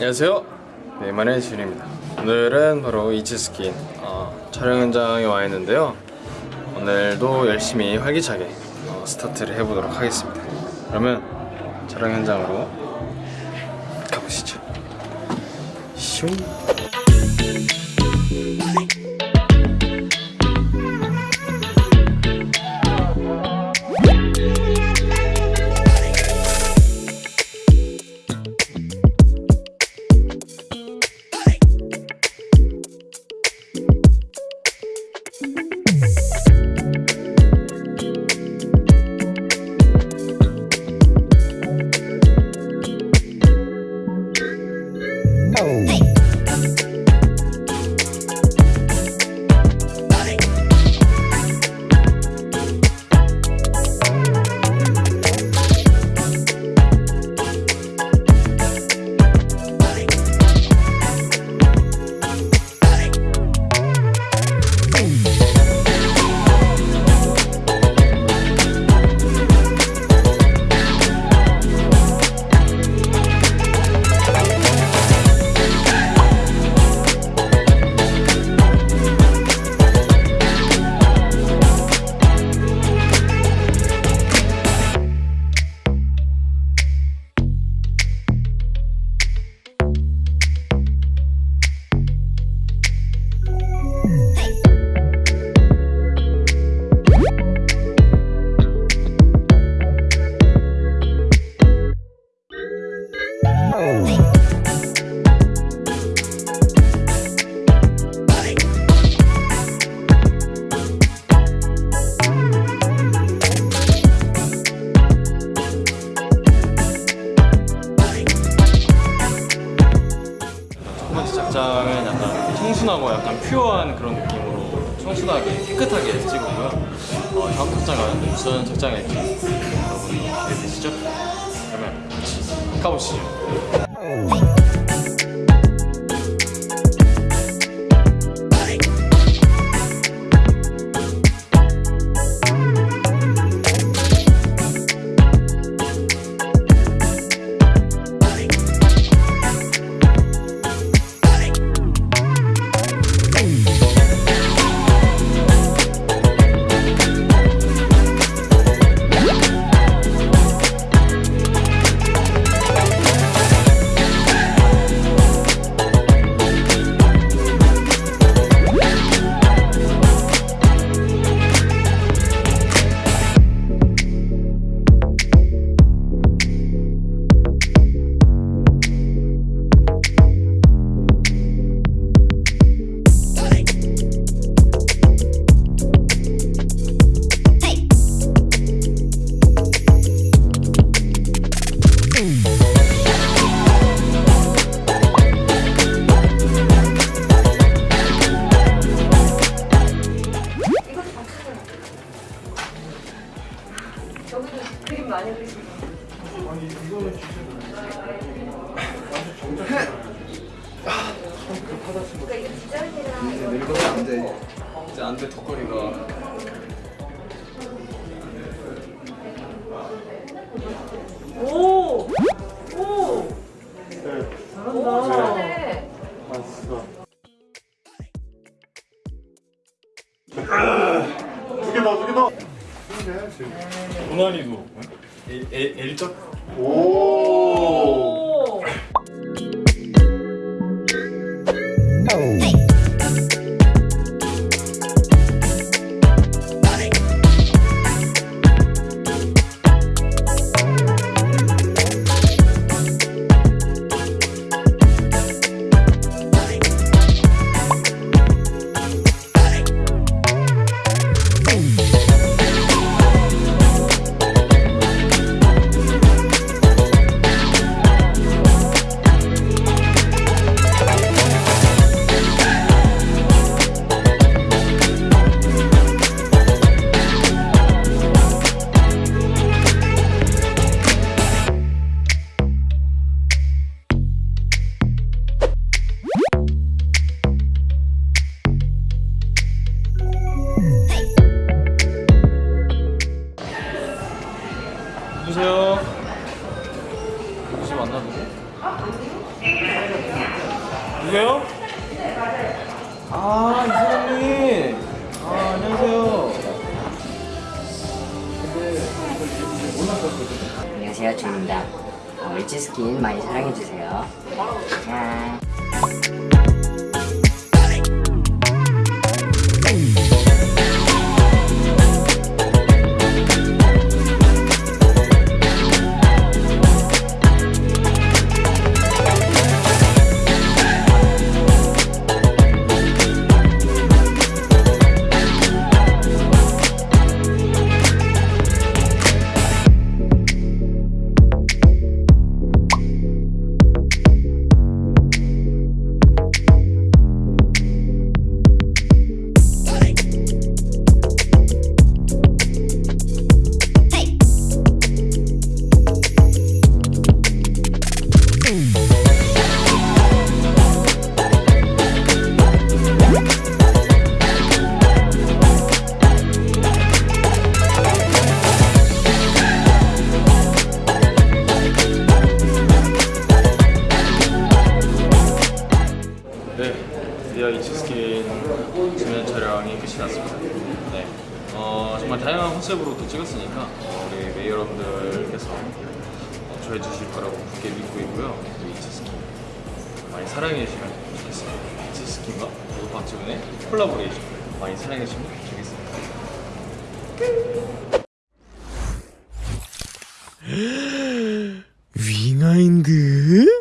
안녕하세요. 네이만의 지훈입니다. 오늘은 바로 이치스킨 어, 촬영 현장에 와 있는데요. 오늘도 열심히 활기차게 어, 스타트를 해보도록 하겠습니다. 그러면 촬영 현장으로 가보시죠. 슝 청순하고 약간 퓨어한 그런 느낌으로 청순하게 깨끗하게 찍었고요 어, 다음 착장은 무슨 착장일지 여러분 기대되시죠? 그러면 같이 가보시죠 디자인이랑 늙어서 안 돼 이제 안 돼 턱걸이가 오! 오! 오, 잘하네. 두개 더, 두개 더. 고난이도 L, L, 오. 오! 누구세요? 누구시 만나 누구? 누구요? 아 이사장님. 아 안녕하세요. 안녕하세요, 준입니다. 어, 일지스킨 많이 사랑해주세요. 짠. 지면 촬영이 끝이 났습니다. 네, 어, 정말 다양한 컨셉으로 또 찍었으니까 어, 우리 메이 여러분들께서 어, 좋아해 주실 거라고 굳게 믿고 있고요. 또 이치스킨 많이 사랑해 주시면 좋겠습니다. 이치스킨과 그리고 박지훈의 콜라보레이션 많이 사랑해 주시면 좋겠습니다.